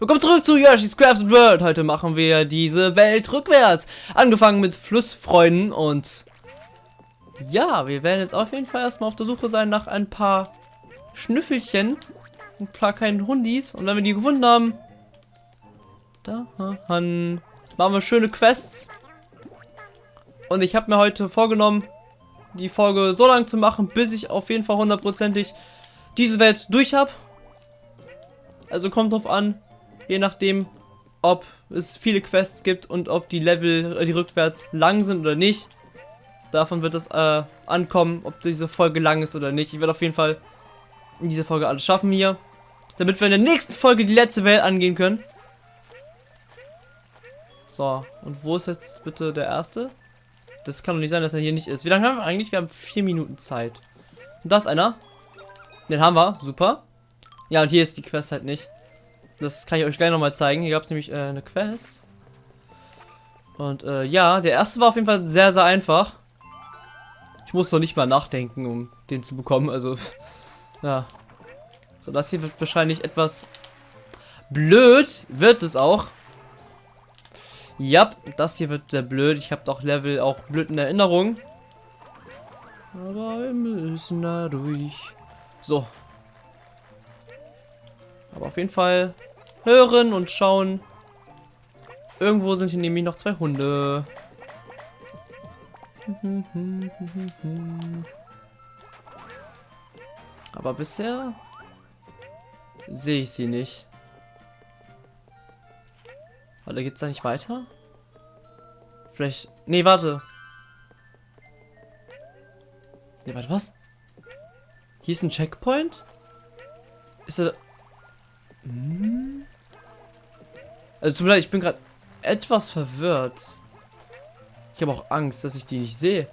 Willkommen zurück zu Yoshi's Crafted World. Heute machen wir diese Welt rückwärts. Angefangen mit Flussfreunden und... Ja, wir werden jetzt auf jeden Fall erstmal auf der Suche sein nach ein paar Schnüffelchen. Ein paar kleinen Hundis. Und wenn wir die gefunden haben... Da, dann machen wir schöne Quests. Und ich habe mir heute vorgenommen, die Folge so lang zu machen, bis ich auf jeden Fall hundertprozentig diese Welt durch habe. Also kommt drauf an, je nachdem, ob es viele Quests gibt und ob die Level, äh, die rückwärts lang sind oder nicht. Davon wird es äh, ankommen, ob diese Folge lang ist oder nicht. Ich werde auf jeden Fall in dieser Folge alles schaffen hier. Damit wir in der nächsten Folge die letzte Welt angehen können. So, und wo ist jetzt bitte der erste? Das kann doch nicht sein, dass er hier nicht ist. Wie lange haben wir eigentlich? Wir haben vier Minuten Zeit. Und da ist einer. Den haben wir. Super. Ja, und hier ist die Quest halt nicht. Das kann ich euch gleich nochmal zeigen. Hier gab es nämlich äh, eine Quest. Und äh, ja, der erste war auf jeden Fall sehr, sehr einfach. Ich muss noch nicht mal nachdenken, um den zu bekommen. Also, ja. So, das hier wird wahrscheinlich etwas blöd. Wird es auch. Ja, das hier wird sehr blöd. Ich habe doch Level auch blöd in Erinnerung. Aber wir müssen da durch. So. Aber auf jeden Fall hören und schauen. Irgendwo sind hier nämlich noch zwei Hunde. Aber bisher sehe ich sie nicht. Warte, geht's da nicht weiter? Vielleicht. Nee, warte. Nee, warte, was? Hier ist ein Checkpoint? Ist er. Hm? Also tut mir ich bin gerade etwas verwirrt. Ich habe auch Angst, dass ich die nicht sehe.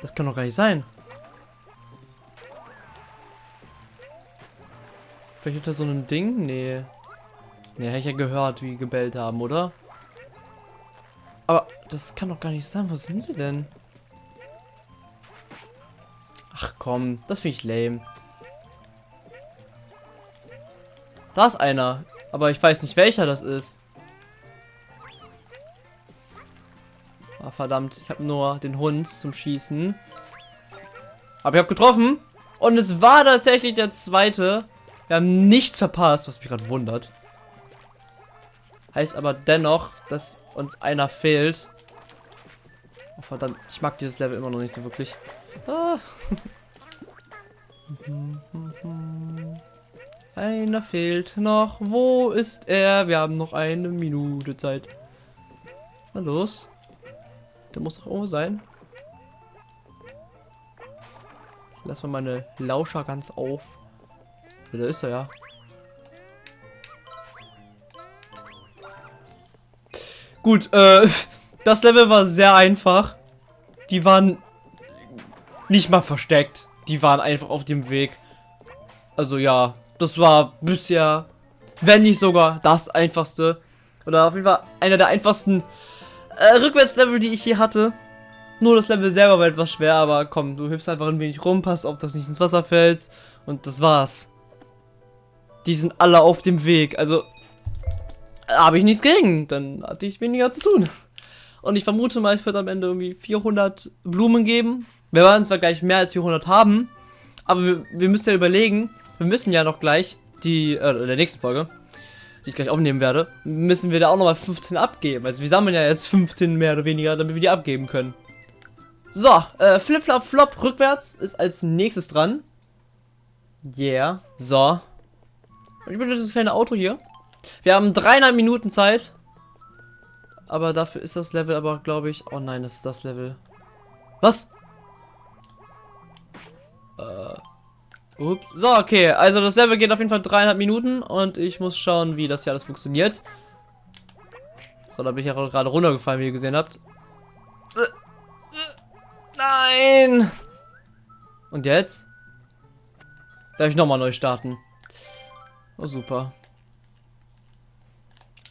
Das kann doch gar nicht sein. Vielleicht hat er so ein Ding? Nee. Ne, hätte ich ja gehört, wie gebellt haben, oder? Aber das kann doch gar nicht sein. Wo sind sie denn? Ach komm, das finde ich lame. Da ist einer. Aber ich weiß nicht, welcher das ist. Ah, verdammt. Ich habe nur den Hund zum Schießen. Aber ich habe getroffen. Und es war tatsächlich der zweite. Wir haben nichts verpasst, was mich gerade wundert. Heißt aber dennoch, dass uns einer fehlt. Oh, verdammt, ich mag dieses Level immer noch nicht so wirklich. Ah. Einer fehlt noch. Wo ist er? Wir haben noch eine Minute Zeit. Na los. Der muss doch irgendwo sein. Lass mal meine Lauscher ganz auf. Da ist er ja. Gut, äh, das Level war sehr einfach. Die waren nicht mal versteckt. Die waren einfach auf dem Weg. Also ja, das war bisher, wenn nicht sogar das einfachste. Oder auf jeden Fall einer der einfachsten äh, Rückwärtslevel, die ich hier hatte. Nur das Level selber war etwas schwer, aber komm, du hüpfst einfach ein wenig rum, passt auf, dass nicht ins Wasser fällst. Und das war's. Die sind alle auf dem Weg. Also, habe ich nichts gegen. Dann hatte ich weniger zu tun. Und ich vermute mal, ich würde am Ende irgendwie 400 Blumen geben. Wir werden zwar gleich mehr als 400 haben, aber wir, wir müssen ja überlegen, wir müssen ja noch gleich die, äh, in der nächsten Folge, die ich gleich aufnehmen werde, müssen wir da auch nochmal 15 abgeben. Also wir sammeln ja jetzt 15 mehr oder weniger, damit wir die abgeben können. So, äh, Flip Flop Flop rückwärts ist als nächstes dran. Yeah. So. Ich bin das kleine Auto hier. Wir haben dreieinhalb Minuten Zeit. Aber dafür ist das Level aber, glaube ich... Oh nein, das ist das Level. Was? Äh, ups. So, okay. Also das Level geht auf jeden Fall dreieinhalb Minuten. Und ich muss schauen, wie das hier alles funktioniert. So, da bin ich ja gerade runtergefallen, wie ihr gesehen habt. Nein! Und jetzt? Darf ich nochmal neu starten? Oh, super.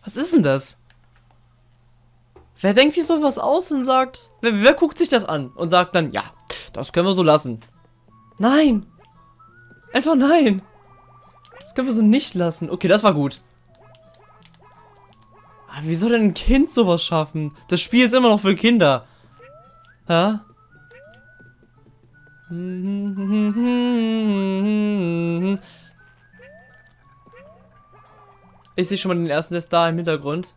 Was ist denn das? Wer denkt sich sowas aus und sagt, wer, wer guckt sich das an und sagt dann, ja, das können wir so lassen. Nein. Einfach nein. Das können wir so nicht lassen. Okay, das war gut. Aber wie soll denn ein Kind sowas schaffen? Das Spiel ist immer noch für Kinder. Ja? Ich sehe schon mal den ersten, da im Hintergrund.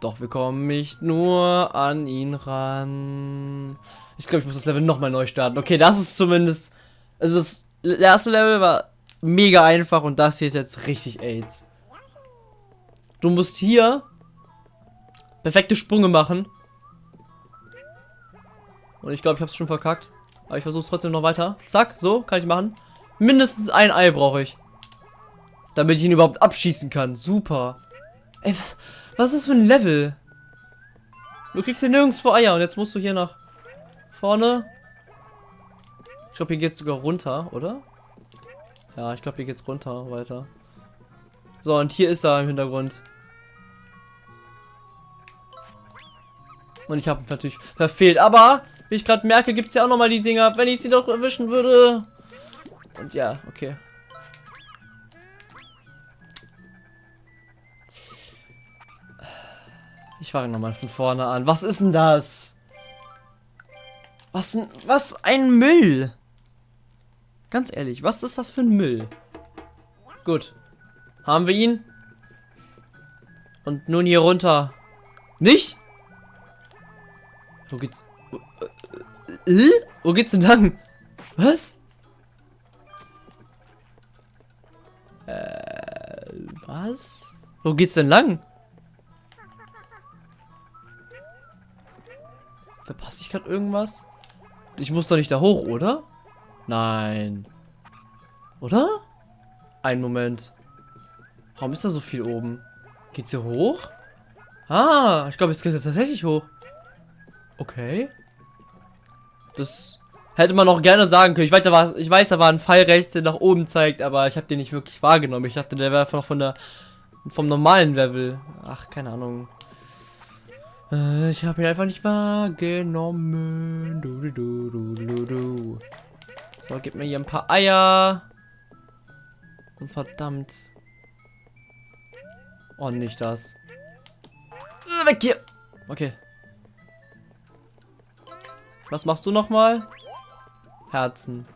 Doch wir kommen nicht nur an ihn ran. Ich glaube, ich muss das Level nochmal neu starten. Okay, das ist zumindest... Also das erste Level war mega einfach und das hier ist jetzt richtig AIDS. Du musst hier perfekte Sprünge machen. Und ich glaube, ich habe es schon verkackt. Aber ich versuche es trotzdem noch weiter. Zack, so, kann ich machen. Mindestens ein Ei brauche ich. Damit ich ihn überhaupt abschießen kann. Super. Ey, was, was ist das für ein Level? Du kriegst hier nirgendwo Eier und jetzt musst du hier nach vorne. Ich glaube, hier geht sogar runter, oder? Ja, ich glaube, hier geht's runter weiter. So, und hier ist er im Hintergrund. Und ich habe natürlich verfehlt. Aber, wie ich gerade merke, gibt es ja auch noch mal die Dinger, wenn ich sie doch erwischen würde. Und ja, okay. Ich fange nochmal von vorne an. Was ist denn das? Was, was ein Müll. Ganz ehrlich, was ist das für ein Müll? Gut. Haben wir ihn? Und nun hier runter. Nicht? Wo geht's? Äh, äh, wo geht's denn lang? Was? Äh, was? Wo geht's denn lang? Verpasse ich gerade irgendwas? Ich muss doch nicht da hoch, oder? Nein. Oder? Ein Moment. Warum ist da so viel oben? Geht's hier hoch? Ah, ich glaube, jetzt geht es tatsächlich hoch. Okay. Das hätte man noch gerne sagen können. Ich weiß, da war, ich weiß, da war ein Pfeil rechts, der nach oben zeigt, aber ich habe den nicht wirklich wahrgenommen. Ich dachte, der wäre einfach von der vom normalen Level. Ach, keine Ahnung. Äh, ich habe ihn einfach nicht wahrgenommen. Du, du, du, du, du. So, gib mir hier ein paar Eier. Und verdammt. Oh, nicht das. Äh, weg hier. Okay. Was machst du nochmal? Herzen.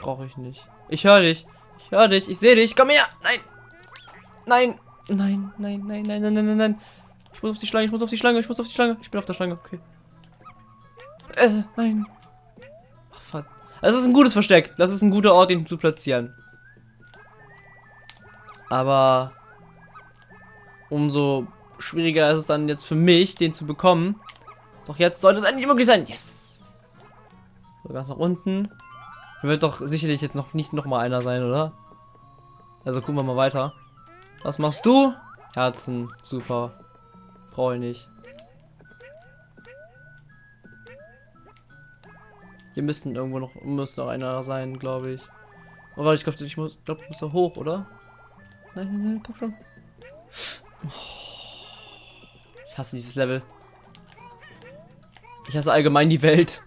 Brauche ich nicht. Ich höre dich. Ich höre dich. Ich sehe dich. Komm her. Nein. Nein. Nein, nein, nein, nein, nein, nein, nein. Ich muss auf die Schlange. Ich muss auf die Schlange. Ich muss auf die Schlange. Ich bin auf der Schlange. Okay. Äh, nein. Ach, verdammt. Das ist ein gutes Versteck. Das ist ein guter Ort, ihn zu platzieren. Aber umso schwieriger ist es dann jetzt für mich, den zu bekommen. Doch jetzt sollte es endlich möglich sein. Yes! So, ganz nach unten. Wird doch sicherlich jetzt noch nicht noch mal einer sein, oder? Also gucken wir mal weiter. Was machst du? Herzen. Super. Brauche ich nicht. Hier müssten irgendwo noch müsste noch einer sein, glaube ich. Oh, warte, ich glaube, ich muss, glaub, ich muss da hoch, oder? Nein, nein, nein, komm schon. Ich hasse dieses Level. Ich hasse allgemein die Welt.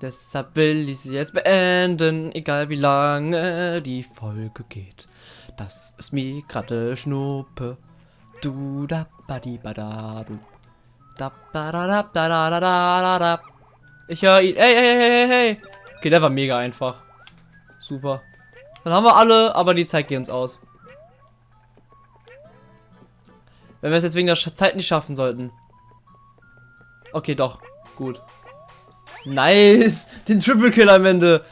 Deshalb will ich sie jetzt beenden, egal wie lange die Folge geht. Das ist mir gerade Schnuppe. Du da ba di ba da du. Da da da da da da da da. Ich höre ihn. Hey, hey, hey, hey, hey. Okay, der war mega einfach. Super. Dann haben wir alle, aber die Zeit geht uns aus. Wenn wir es jetzt wegen der Zeit nicht schaffen sollten. Okay, doch. Gut. Nice. Den Triple Kill am Ende.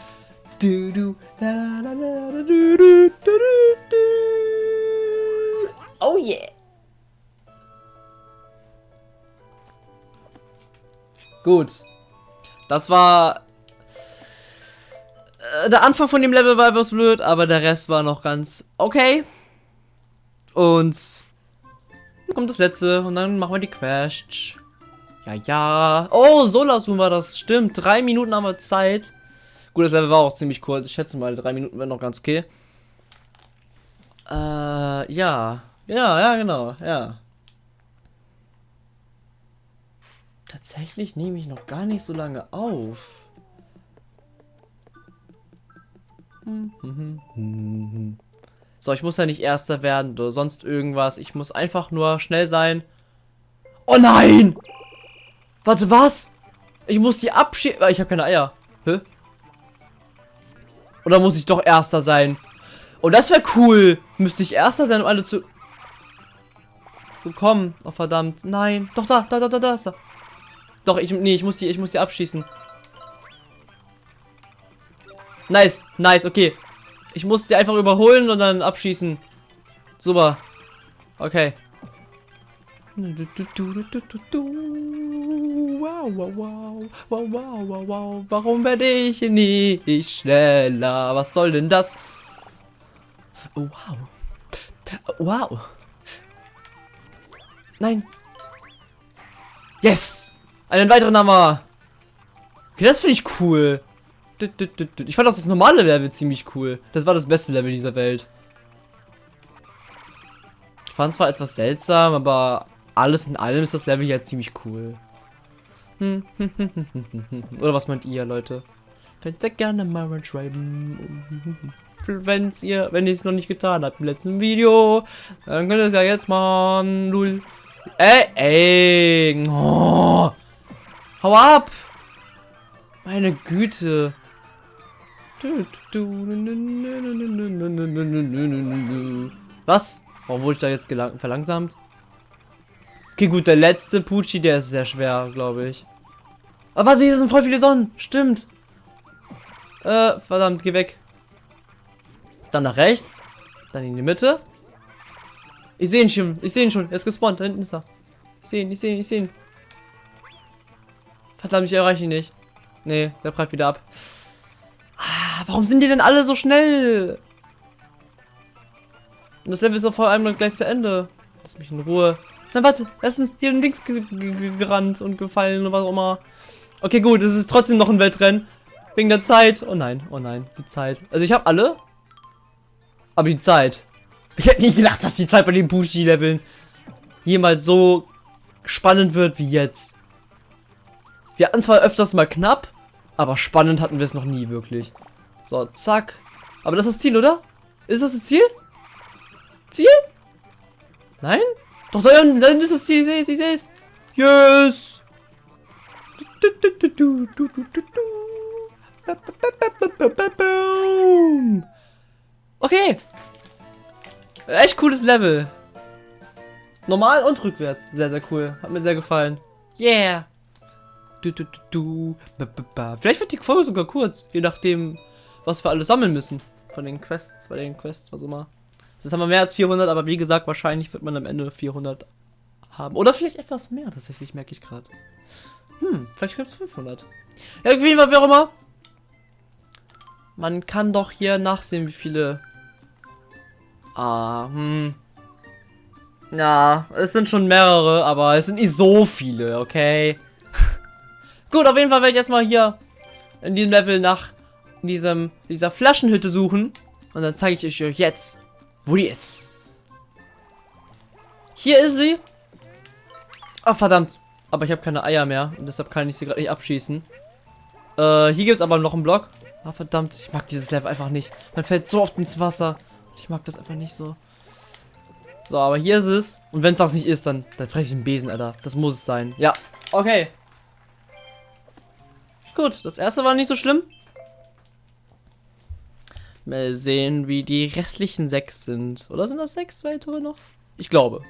Du, du, da, da, da, du, du, du, du. Oh yeah. Gut. Das war äh, der Anfang von dem Level war etwas blöd, aber der Rest war noch ganz okay. Und dann kommt das letzte und dann machen wir die Quest. Ja, ja. Oh, Solasun war das. Stimmt. Drei Minuten haben wir Zeit. Gut, das Level war auch ziemlich kurz. Ich schätze mal, drei Minuten wären noch ganz okay. Äh, ja. Ja, ja, genau. Ja. Tatsächlich nehme ich noch gar nicht so lange auf. So, ich muss ja nicht Erster werden oder sonst irgendwas. Ich muss einfach nur schnell sein. Oh nein! Warte, was? Ich muss die abschieben. Ich habe keine Eier. Hä? Oder muss ich doch Erster sein? Oh, das wäre cool. Müsste ich Erster sein, um alle zu bekommen. Oh, verdammt. Nein. Doch, da, da, da, da, da. da. Doch, ich, nee, ich muss die, ich muss die abschießen. Nice, nice, okay. Ich muss die einfach überholen und dann abschießen. Super. Okay. Wow, wow, wow, wow, wow, wow. Warum werde ich nicht schneller? Was soll denn das? Oh, wow. Wow. Nein. Yes! Einen weiteren Hammer. Okay, das finde ich cool. Ich fand auch das normale Level ziemlich cool. Das war das beste Level dieser Welt. Ich fand zwar etwas seltsam, aber alles in allem ist das Level ja ziemlich cool. Oder was meint ihr, Leute? Könnt ihr gerne mal schreiben. Wenn's ihr, wenn ihr es noch nicht getan habt im letzten Video, dann könnt ihr es ja jetzt machen. Null. Ey, ey. Oh. Hau ab. Meine Güte. Was? Warum wurde ich da jetzt verlangsamt? Okay, gut, der letzte Pucci, der ist sehr schwer, glaube ich. Aber sie sind voll viele Sonnen. Stimmt. Äh, verdammt, geh weg. Dann nach rechts. Dann in die Mitte. Ich sehe ihn schon. Ich sehe ihn schon. Er ist gespawnt. Da hinten ist er. Ich sehe ihn, ich sehe ihn, ich sehe ihn. Verdammt, ich erreiche ihn nicht. Nee, der prallt wieder ab. Ah, warum sind die denn alle so schnell? Und das Level ist vor allem gleich zu Ende. Lass mich in Ruhe. Na warte, er ist hier Dings gerannt und gefallen oder was auch immer. Okay, gut, es ist trotzdem noch ein Wettrennen. Wegen der Zeit. Oh nein, oh nein, die Zeit. Also ich habe alle. Aber die Zeit. Ich hätte nie gedacht, dass die Zeit bei den Bushi-Leveln jemals so spannend wird wie jetzt. Wir hatten zwar öfters mal knapp, aber spannend hatten wir es noch nie wirklich. So, zack. Aber das ist das Ziel, oder? Ist das das Ziel? Ziel? Nein? Doch, da ist das Ziel, ich sehe es, ich sehe es. Yes! Okay. Echt cooles Level. Normal und rückwärts. Sehr, sehr cool. Hat mir sehr gefallen. Yeah. Du, du, du, du. Vielleicht wird die Folge sogar kurz, je nachdem, was wir alles sammeln müssen. Von den Quests, bei den Quests, was immer. Das haben wir mehr als 400, aber wie gesagt, wahrscheinlich wird man am Ende 400 haben. Oder vielleicht etwas mehr, tatsächlich, merke ich gerade. Hm, vielleicht gibt es 500. Irgendwie, wie auch immer. Man kann doch hier nachsehen, wie viele... Ah, hm. Ja, es sind schon mehrere, aber es sind nicht so viele, okay? Gut, auf jeden Fall werde ich erstmal hier in diesem Level nach diesem, dieser Flaschenhütte suchen. Und dann zeige ich euch jetzt, wo die ist. Hier ist sie. Ach, verdammt. Aber ich habe keine Eier mehr. Und deshalb kann ich sie gerade nicht abschießen. Äh, hier gibt es aber noch einen Block. Ah, verdammt. Ich mag dieses Level einfach nicht. Man fällt so oft ins Wasser. Ich mag das einfach nicht so. So, aber hier ist es. Und wenn es das nicht ist, dann, dann fresse ich einen Besen, Alter. Das muss es sein. Ja, okay. Gut, das erste war nicht so schlimm. Mal sehen, wie die restlichen sechs sind. Oder sind das sechs weitere noch? Ich glaube.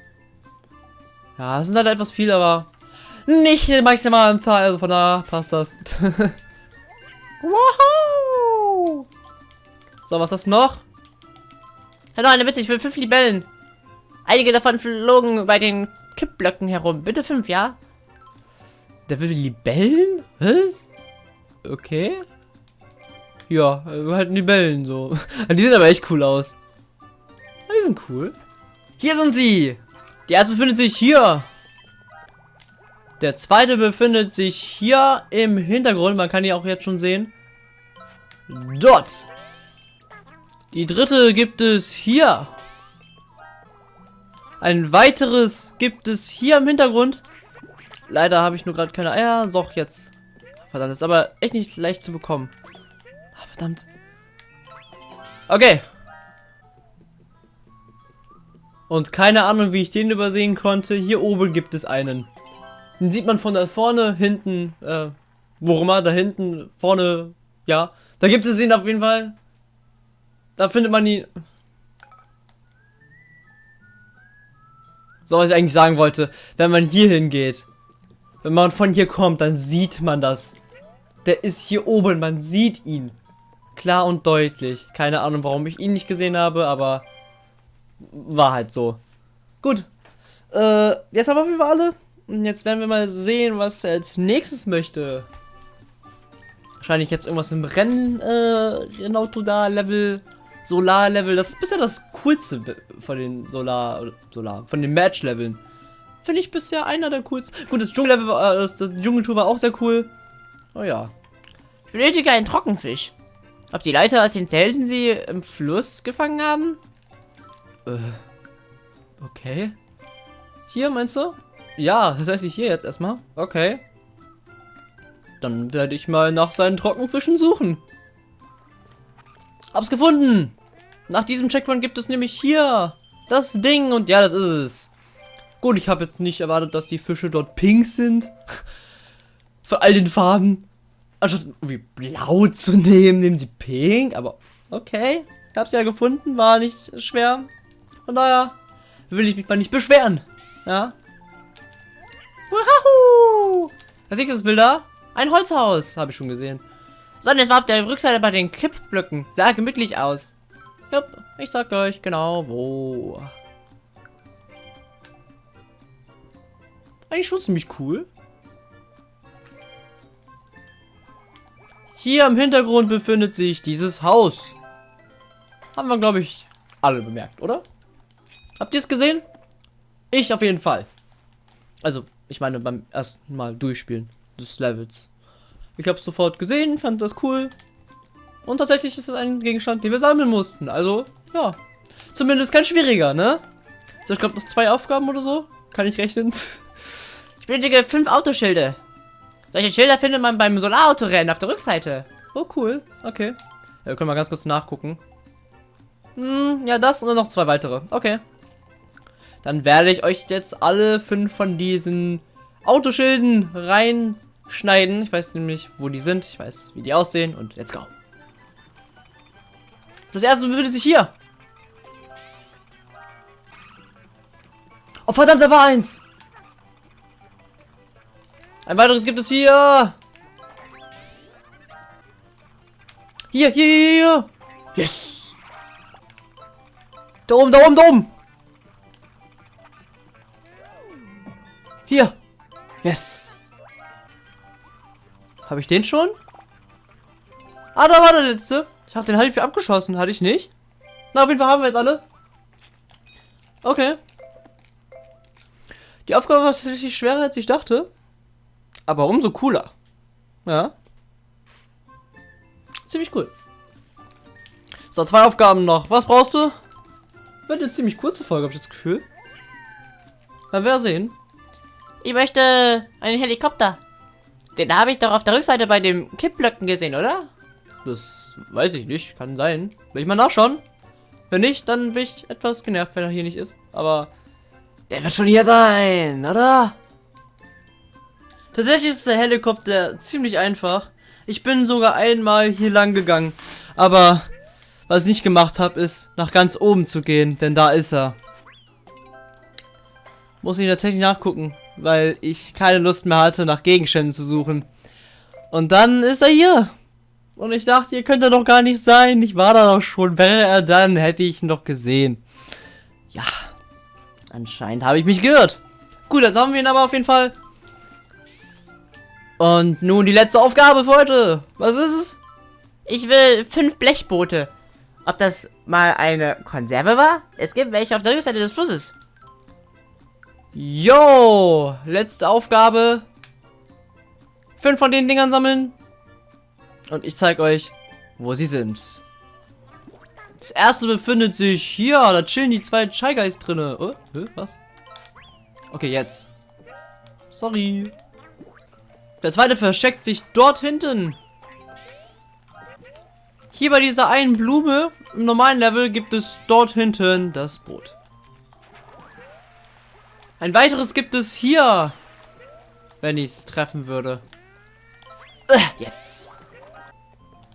Ja, es sind halt etwas viel, aber nicht die maximale Zahl. Also von da passt das. wow! So, was ist das noch? Hallo, eine Bitte, ich will fünf Libellen. Einige davon flogen bei den Kippblöcken herum. Bitte fünf, ja? Der will Libellen? Was? Okay. Ja, halt Libellen so. Die sehen aber echt cool aus. Die sind cool. Hier sind sie. Die erste befindet sich hier. Der zweite befindet sich hier im Hintergrund. Man kann die auch jetzt schon sehen. Dort. Die dritte gibt es hier. Ein weiteres gibt es hier im Hintergrund. Leider habe ich nur gerade keine Eier. Doch, jetzt. Verdammt, ist aber echt nicht leicht zu bekommen. Ach, verdammt. Okay. Und keine Ahnung, wie ich den übersehen konnte. Hier oben gibt es einen. Den sieht man von da vorne, hinten, äh, wo immer, da hinten, vorne, ja. Da gibt es ihn auf jeden Fall. Da findet man ihn. So, was ich eigentlich sagen wollte. Wenn man hier hingeht, wenn man von hier kommt, dann sieht man das. Der ist hier oben, man sieht ihn. Klar und deutlich. Keine Ahnung, warum ich ihn nicht gesehen habe, aber war halt so. Gut. Äh, jetzt haben wir alle. Und jetzt werden wir mal sehen, was er als nächstes möchte. Wahrscheinlich jetzt irgendwas im Rennen, äh, Rennauto da, Level, Solar-Level. Das ist bisher das coolste von den Solar, Solar, von den Match-Leveln. Finde ich bisher einer der coolsten. Gut, das Dschungel-Level, äh, das, das Dschungeltour war auch sehr cool. Oh ja. Ich benötige einen Trockenfisch. Ob die Leute aus den Zelten sie im Fluss gefangen haben? Äh, okay. Hier, meinst du? Ja, tatsächlich hier jetzt erstmal. Okay. Dann werde ich mal nach seinen Trockenfischen suchen. Hab's gefunden! Nach diesem Checkpoint gibt es nämlich hier das Ding und ja, das ist es. Gut, ich habe jetzt nicht erwartet, dass die Fische dort pink sind. Von all den Farben. Anstatt irgendwie blau zu nehmen, nehmen sie pink. Aber okay, ich hab's ja gefunden, war nicht schwer. Von daher will ich mich mal nicht beschweren. Ja. Wahoo! Was ist das Bild da? Ein Holzhaus, habe ich schon gesehen. So, und es war auf der Rückseite bei den Kippblöcken. Sah gemütlich aus. Jupp, ich sag euch genau wo. Eigentlich schon ziemlich cool. Hier im Hintergrund befindet sich dieses Haus. Haben wir, glaube ich, alle bemerkt, oder? Habt ihr es gesehen? Ich auf jeden Fall. Also, ich meine beim ersten Mal durchspielen des Levels. Ich habe es sofort gesehen, fand das cool. Und tatsächlich ist es ein Gegenstand, den wir sammeln mussten. Also, ja. Zumindest kein schwieriger, ne? So, ich glaube noch zwei Aufgaben oder so. Kann ich rechnen. Benötige fünf Autoschilde. Solche Schilder findet man beim Solarautorennen auf der Rückseite. Oh, cool. Okay. Ja, wir können mal ganz kurz nachgucken. Hm, ja, das und noch zwei weitere. Okay. Dann werde ich euch jetzt alle fünf von diesen Autoschilden reinschneiden. Ich weiß nämlich, wo die sind. Ich weiß, wie die aussehen. Und let's go. Das erste befindet sich hier. Oh, verdammt, da war eins. Ein weiteres gibt es hier. Hier, hier, hier, hier. Yes. Da oben, da oben, da oben. Hier. Yes. Habe ich den schon? Ah, da war der letzte. Ich habe den halb abgeschossen. Hatte ich nicht. Na, auf jeden Fall haben wir jetzt alle. Okay. Die Aufgabe war tatsächlich schwerer, als ich dachte. Aber umso cooler. Ja. Ziemlich cool. So, zwei Aufgaben noch. Was brauchst du? Wird eine ziemlich kurze Folge, habe ich das Gefühl. Werden wir sehen. Ich möchte einen Helikopter. Den habe ich doch auf der Rückseite bei dem Kippblöcken gesehen, oder? Das weiß ich nicht. Kann sein. Will ich mal nachschauen? Wenn nicht, dann bin ich etwas genervt, wenn er hier nicht ist. Aber der wird schon hier sein, oder? Tatsächlich ist der Helikopter ziemlich einfach. Ich bin sogar einmal hier lang gegangen. Aber was ich nicht gemacht habe, ist nach ganz oben zu gehen. Denn da ist er. Muss ich tatsächlich nachgucken. Weil ich keine Lust mehr hatte, nach Gegenständen zu suchen. Und dann ist er hier. Und ich dachte, ihr könnt er doch gar nicht sein. Ich war da doch schon. Wäre er dann, hätte ich ihn doch gesehen. Ja. Anscheinend habe ich mich gehört. Gut, jetzt haben wir ihn aber auf jeden Fall. Und nun die letzte Aufgabe für heute. Was ist es? Ich will fünf Blechboote. Ob das mal eine Konserve war? Es gibt welche auf der Rückseite des Flusses. Jo, letzte Aufgabe. Fünf von den Dingern sammeln. Und ich zeige euch, wo sie sind. Das erste befindet sich hier. Da chillen die zwei Shy Guys drinne. Oh, was? Okay, jetzt. Sorry. Der zweite versteckt sich dort hinten. Hier bei dieser einen Blume im normalen Level gibt es dort hinten das Boot. Ein weiteres gibt es hier. Wenn ich es treffen würde. Äh, Jetzt.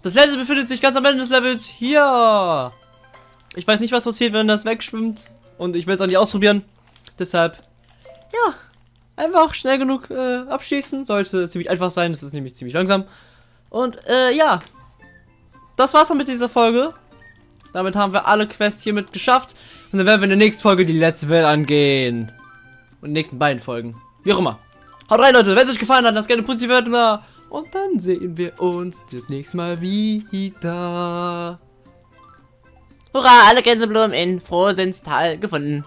Das letzte befindet sich ganz am Ende des Levels hier. Ich weiß nicht, was passiert, wenn das wegschwimmt. Und ich will es auch nicht ausprobieren. Deshalb, ja, einfach schnell genug äh, abschießen. Sollte ziemlich einfach sein. Das ist nämlich ziemlich langsam. Und äh, ja, das war's dann mit dieser Folge. Damit haben wir alle Quests hiermit geschafft. Und dann werden wir in der nächsten Folge die letzte Welt angehen. Und in den nächsten beiden Folgen. Wie auch immer. Haut rein, Leute. Wenn es euch gefallen hat, lasst gerne Bewertung da. Und dann sehen wir uns das nächste Mal wieder. Hurra, alle Gänseblumen in Frohsinnstal gefunden.